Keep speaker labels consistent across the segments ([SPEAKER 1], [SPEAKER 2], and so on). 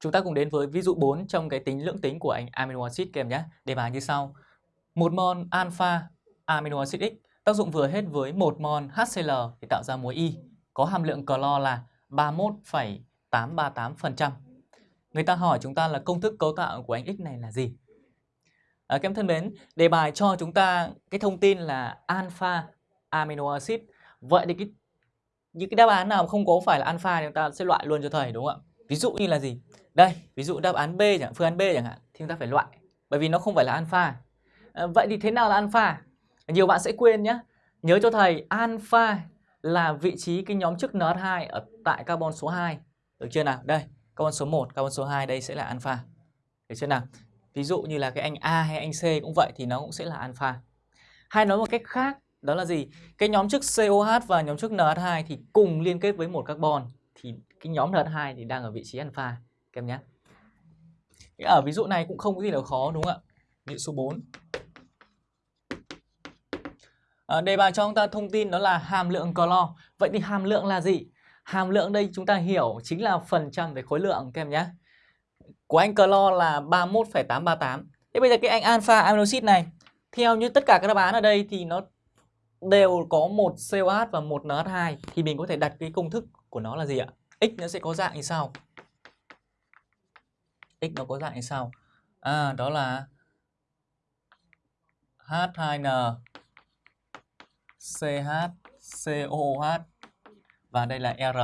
[SPEAKER 1] Chúng ta cùng đến với ví dụ 4 trong cái tính lưỡng tính của anh amino acid kèm nhé. Đề bài như sau. Một mol alpha amino acid X tác dụng vừa hết với một mol HCl để tạo ra muối Y có hàm lượng clo là 31,838%. Người ta hỏi chúng ta là công thức cấu tạo của anh X này là gì? À, các em thân mến, đề bài cho chúng ta cái thông tin là alpha amino acid. Vậy thì cái những cái đáp án nào không có phải là alpha thì chúng ta sẽ loại luôn cho thầy đúng không ạ? Ví dụ như là gì? Đây, ví dụ đáp án B chẳng phương án B chẳng hạn thì chúng ta phải loại bởi vì nó không phải là alpha. À, vậy thì thế nào là alpha? Nhiều bạn sẽ quên nhé. Nhớ cho thầy alpha là vị trí cái nhóm chức NH2 ở tại carbon số 2. Được chưa nào? Đây, carbon số 1, carbon số 2 đây sẽ là alpha. Được chưa nào? Ví dụ như là cái anh A hay anh C cũng vậy thì nó cũng sẽ là alpha. Hay nói một cách khác đó là gì? Cái nhóm chức COH và nhóm chức NH2 thì cùng liên kết với một carbon thì cái nhóm NH2 thì đang ở vị trí alpha các em nhé. Ở ví dụ này cũng không có gì là khó đúng không ạ? Ví dụ số 4. À, đề bài cho chúng ta thông tin đó là hàm lượng clo. Vậy thì hàm lượng là gì? Hàm lượng đây chúng ta hiểu chính là phần trăm về khối lượng các em nhé. Của anh clo là 31,838. Thế bây giờ cái anh alpha amino acid này theo như tất cả các đáp án ở đây thì nó đều có một COH và một NH2 thì mình có thể đặt cái công thức của nó là gì ạ? X nó sẽ có dạng như sau. X nó có dạng như sau. À đó là H2N-CH-COH và đây là R.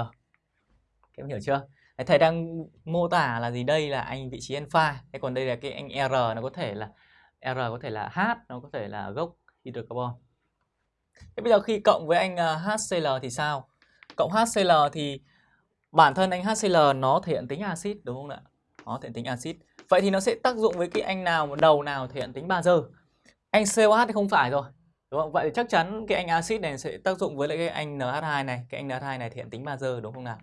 [SPEAKER 1] Các em hiểu chưa? Thầy đang mô tả là gì đây là anh vị trí alpha, thế còn đây là cái anh R nó có thể là R có thể là H, nó có thể là gốc hydrocarbon. Thế bây giờ khi cộng với anh à, HCl thì sao? Cộng HCl thì bản thân anh HCl nó thể hiện tính axit đúng không ạ? Nó thể hiện tính axit. Vậy thì nó sẽ tác dụng với cái anh nào đầu nào thể hiện tính bazơ? Anh COH thì không phải rồi. Đúng không? Vậy thì chắc chắn cái anh axit này sẽ tác dụng với lại cái anh NH2 này, cái anh NH2 này thể hiện tính bazơ đúng không nào?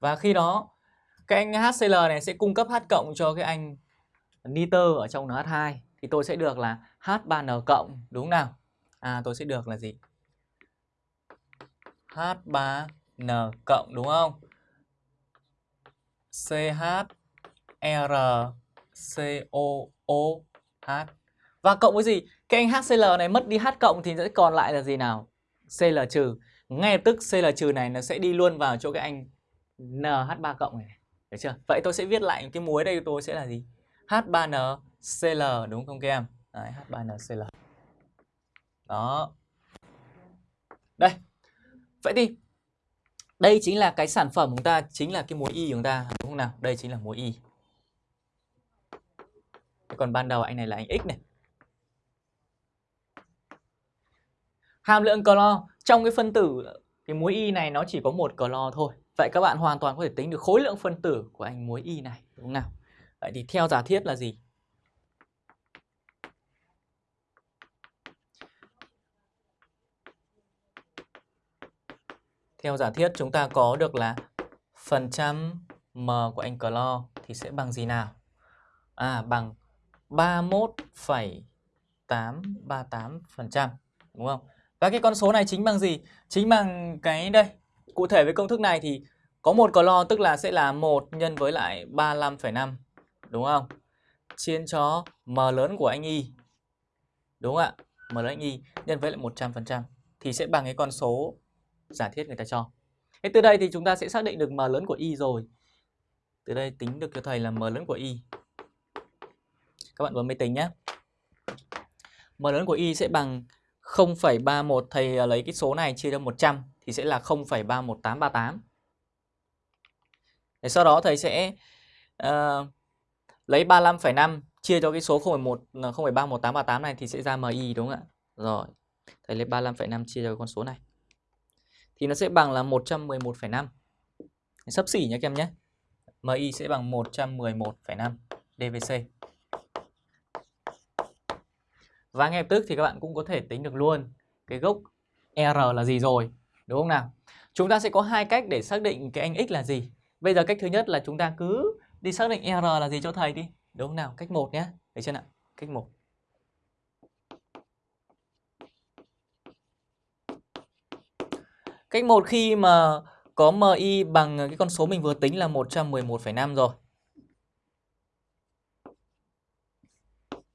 [SPEAKER 1] Và khi đó cái anh HCl này sẽ cung cấp H cộng cho cái anh nitơ ở trong NH2 thì tôi sẽ được là H3N cộng, đúng nào? À tôi sẽ được là gì? H3N cộng, đúng không? CHRCOOH và cộng với gì? Cái anh HCl này mất đi H cộng thì sẽ còn lại là gì nào? Cl trừ. Ngay lập tức Cl trừ này nó sẽ đi luôn vào chỗ cái anh NH3 cộng này. Được chưa? Vậy tôi sẽ viết lại cái muối đây, tôi sẽ là gì? H3NCl đúng không các em? Đấy, H3NCl. Đó. Đây. Vậy thì đây chính là cái sản phẩm của chúng ta, chính là cái muối y của chúng ta, đúng không nào? Đây chính là muối y. Còn ban đầu anh này là anh X này. Hàm lượng clo trong cái phân tử cái muối y này nó chỉ có một clo thôi. Vậy các bạn hoàn toàn có thể tính được khối lượng phân tử của anh muối y này, đúng không nào? Vậy thì theo giả thiết là gì? Theo giả thiết chúng ta có được là phần trăm m của anh clo thì sẽ bằng gì nào? À bằng 31,838% đúng không? Và cái con số này chính bằng gì? Chính bằng cái đây. Cụ thể với công thức này thì có một clo tức là sẽ là 1 nhân với lại 35,5 đúng không? Chia cho m lớn của anh y. Đúng không ạ? M lớn anh y nhân với lại 100% thì sẽ bằng cái con số giả thiết người ta cho. Thế từ đây thì chúng ta sẽ xác định được m lớn của y rồi. Từ đây tính được cho thầy là m lớn của y. Các bạn bấm máy tính nhé. M lớn của y sẽ bằng 0,31 thầy à, lấy cái số này chia cho 100 thì sẽ là 0,31838. Để sau đó thầy sẽ uh, lấy 35,5 chia cho cái số 0,1 0,31838 này thì sẽ ra MI đúng không ạ? Rồi. Thầy lấy 35,5 chia cho con số này. Thì nó sẽ bằng là 111,5. sấp xỉ nhé các em nhé. MI sẽ bằng 111,5 DVC. Và ngay lập tức thì các bạn cũng có thể tính được luôn cái gốc R là gì rồi, đúng không nào? Chúng ta sẽ có hai cách để xác định cái anh X là gì. Bây giờ cách thứ nhất là chúng ta cứ đi xác định R là gì cho thầy đi. Đúng không nào? Cách 1 nhé. Được chưa nào? Cách 1. Cách 1 khi mà có MI bằng cái con số mình vừa tính là 111,5 rồi.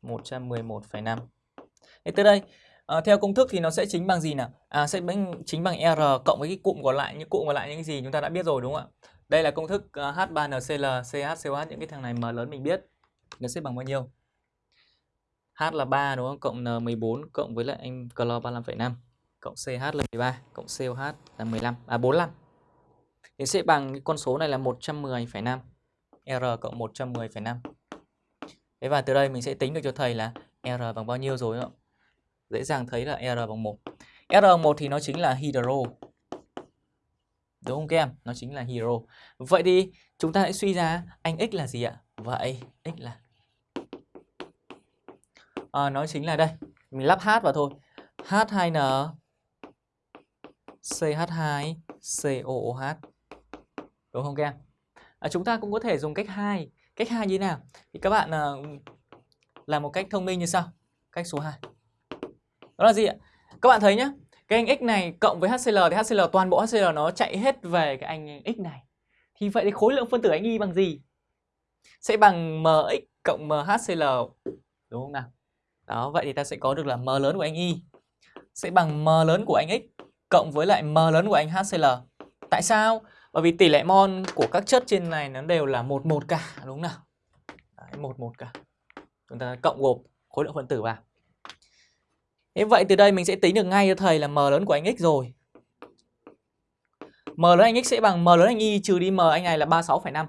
[SPEAKER 1] 111,5. Thế từ đây, à, theo công thức thì nó sẽ chính bằng gì nào? À, sẽ chính bằng R cộng với cái cụm còn lại, những cụm còn lại những cái gì chúng ta đã biết rồi đúng không ạ? Đây là công thức à, H3NCl, CH, COH, những cái thằng này M lớn mình biết. Nó sẽ bằng bao nhiêu? H là 3 đúng không? Cộng N14 cộng với lại anh clo 35,5 cộng CH là 13 cộng COH là 15 à 45. Thì sẽ bằng cái con số này là 110,5. R cộng 110,5. Thế và từ đây mình sẽ tính được cho thầy là R bằng bao nhiêu rồi ạ? Dễ dàng thấy là R bằng 1. R bằng 1 thì nó chính là hydro. Đúng không các em? Nó chính là hydro. Vậy thì chúng ta hãy suy ra anh X là gì ạ? Vậy X là à, nó chính là đây. Mình lắp H vào thôi. H2N CH2 COOH. Đúng không các em? À, chúng ta cũng có thể dùng cách 2. Cách 2 như thế nào? Thì các bạn à, làm một cách thông minh như sau. Cách số 2. Đó là gì ạ? Các bạn thấy nhé. Cái anh X này cộng với HCl thì HCl toàn bộ HCl nó chạy hết về cái anh X này. Thì vậy thì khối lượng phân tử anh Y bằng gì? Sẽ bằng MX cộng MHCl. Đúng không nào? Đó, vậy thì ta sẽ có được là M lớn của anh Y sẽ bằng M lớn của anh X cộng với lại M lớn của anh HCl. Tại sao? Bởi vì tỷ lệ mol của các chất trên này nó đều là 11 cả, đúng không nào? Đấy, 11 cả. Chúng ta cộng gộp khối lượng phân tử vào. Thế vậy từ đây mình sẽ tính được ngay cho thầy là M lớn của anh X rồi. M lớn anh X sẽ bằng M lớn anh Y trừ đi M anh này là 36,5.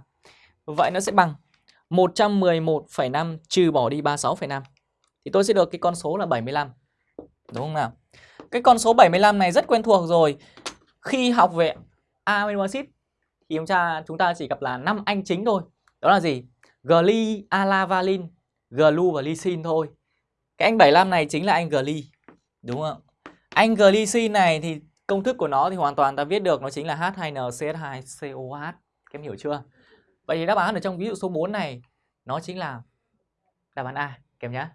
[SPEAKER 1] Vậy nó sẽ bằng 111,5 trừ bỏ đi 36,5. Thì tôi sẽ được cái con số là 75. Đúng không nào? Cái con số 75 này rất quen thuộc rồi. Khi học về amino acid thì chúng ta chúng ta chỉ gặp là năm anh chính thôi. Đó là gì? Gly, alavalin, glu và lysine thôi. Cái anh 75 này chính là anh gly. Đúng không? Anh glycine này thì công thức của nó thì hoàn toàn ta viết được nó chính là H2NCH2COH. Các em hiểu chưa? Vậy thì đáp án ở trong ví dụ số 4 này nó chính là đáp án A các em nhé.